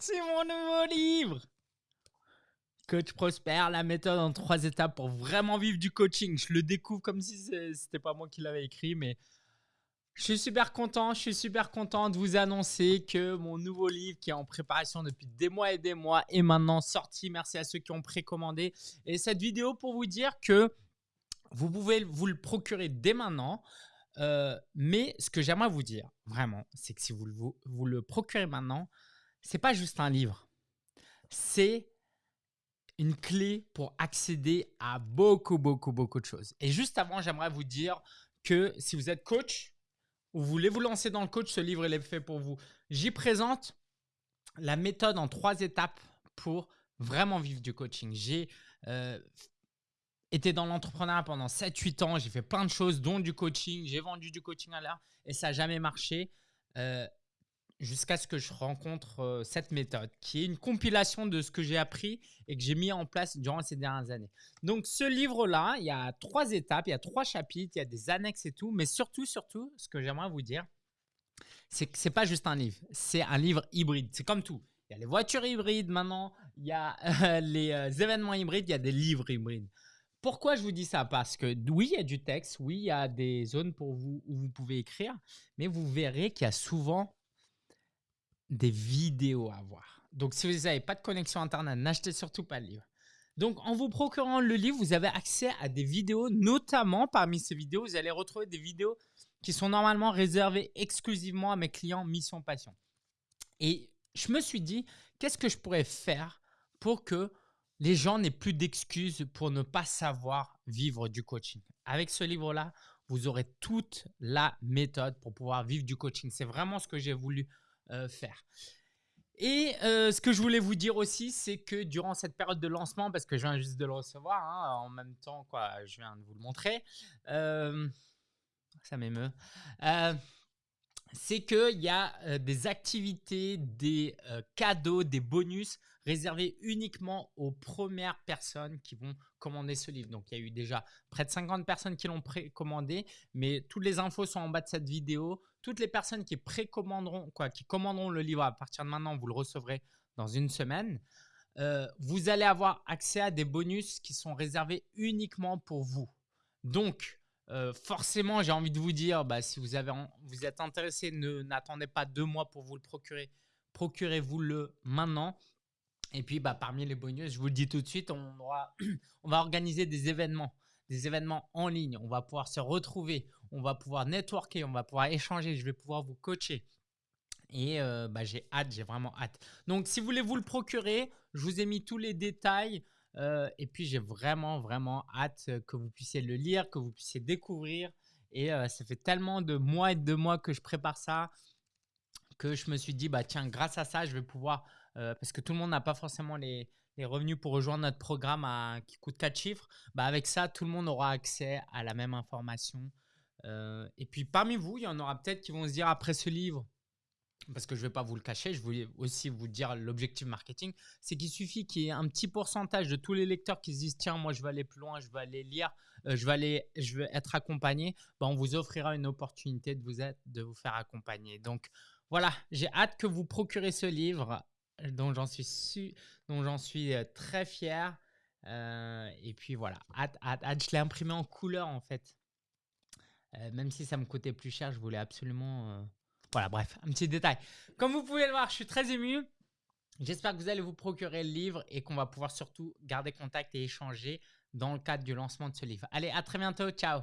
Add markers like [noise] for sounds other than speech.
c'est mon nouveau livre Coach Prosper, la méthode en trois étapes pour vraiment vivre du coaching. Je le découvre comme si c'était pas moi qui l'avais écrit, mais je suis super content, je suis super content de vous annoncer que mon nouveau livre qui est en préparation depuis des mois et des mois est maintenant sorti. Merci à ceux qui ont précommandé. Et cette vidéo pour vous dire que vous pouvez vous le procurer dès maintenant. Euh, mais ce que j'aimerais vous dire, vraiment, c'est que si vous, vous, vous le procurez maintenant, c'est pas juste un livre. C'est une clé pour accéder à beaucoup, beaucoup, beaucoup de choses. Et juste avant, j'aimerais vous dire que si vous êtes coach ou voulez vous lancer dans le coach, ce livre est fait pour vous. J'y présente la méthode en trois étapes pour vraiment vivre du coaching. J'ai euh, été dans l'entrepreneuriat pendant 7-8 ans, j'ai fait plein de choses, dont du coaching, j'ai vendu du coaching à l'heure et ça n'a jamais marché. Euh, jusqu'à ce que je rencontre euh, cette méthode qui est une compilation de ce que j'ai appris et que j'ai mis en place durant ces dernières années. Donc ce livre-là, il y a trois étapes, il y a trois chapitres, il y a des annexes et tout, mais surtout, surtout, ce que j'aimerais vous dire, c'est que c'est pas juste un livre, c'est un livre hybride. C'est comme tout. Il y a les voitures hybrides maintenant, il y a euh, les euh, événements hybrides, il y a des livres hybrides. Pourquoi je vous dis ça? Parce que oui, il y a du texte, oui, il y a des zones pour vous où vous pouvez écrire, mais vous verrez qu'il y a souvent des vidéos à voir. Donc, si vous n'avez pas de connexion Internet, n'achetez surtout pas le livre. Donc, en vous procurant le livre, vous avez accès à des vidéos, notamment parmi ces vidéos, vous allez retrouver des vidéos qui sont normalement réservées exclusivement à mes clients Mission Passion. Et je me suis dit, qu'est-ce que je pourrais faire pour que les gens n'aient plus d'excuses pour ne pas savoir vivre du coaching? Avec ce livre-là, vous aurez toute la méthode pour pouvoir vivre du coaching. C'est vraiment ce que j'ai voulu faire. Et euh, ce que je voulais vous dire aussi, c'est que durant cette période de lancement, parce que je viens juste de le recevoir, hein, en même temps, quoi, je viens de vous le montrer, euh, ça m'émeut, c'est qu'il y a des activités, des cadeaux, des bonus réservés uniquement aux premières personnes qui vont commander ce livre. Donc, il y a eu déjà près de 50 personnes qui l'ont précommandé, mais toutes les infos sont en bas de cette vidéo. Toutes les personnes qui précommanderont, quoi, qui commanderont le livre à partir de maintenant, vous le recevrez dans une semaine. vous allez avoir accès à des bonus qui sont réservés uniquement pour vous. Donc, euh, forcément, j'ai envie de vous dire, bah, si vous, avez, vous êtes intéressé, n'attendez pas deux mois pour vous le procurer. Procurez-vous-le maintenant. Et puis, bah, parmi les bonus, je vous le dis tout de suite, [clears throat] on, va organiser des événements, des événements en ligne. On va pouvoir se retrouver, on va pouvoir networker, on va pouvoir échanger, je vais pouvoir vous coacher. Et euh, bah, j'ai hâte, j'ai vraiment hâte. Donc, si vous voulez vous le procurer, je vous ai mis tous les détails euh, et puis, j'ai vraiment, vraiment hâte que vous puissiez le lire, que vous puissiez découvrir. Et euh, ça fait tellement de mois et de mois que je prépare ça que je me suis dit, bah tiens, grâce à ça, je vais pouvoir, euh, parce que tout le monde n'a pas forcément les, les, revenus pour rejoindre notre programme qui coûte 4 chiffres, bah avec ça, tout le monde aura accès à la même information. et puis parmi vous, il y en aura peut-être qui vont se dire après ce livre, parce que je ne vais pas vous le cacher, je voulais aussi vous dire l'objectif marketing, c'est qu'il suffit qu'il y ait un petit pourcentage de tous les lecteurs qui se disent tiens moi je vais aller plus loin, je vais aller lire, euh, je vais aller, je vais être accompagné, ben, on vous offrira une opportunité de vous être, de vous faire accompagner. Donc voilà, j'ai hâte que vous procurez ce livre dont j'en suis dont j'en suis euh, très fier. Euh, et puis voilà, hâte, hâte, hâte. Je l'ai imprimé en couleur en fait. même si ça me coûtait plus cher, je voulais absolument voilà, bref, un petit détail. Comme vous pouvez le voir, je suis très ému. J'espère que vous allez vous procurer le livre et qu'on va pouvoir surtout garder contact et échanger dans le cadre du lancement de ce livre. Allez, à très bientôt. Ciao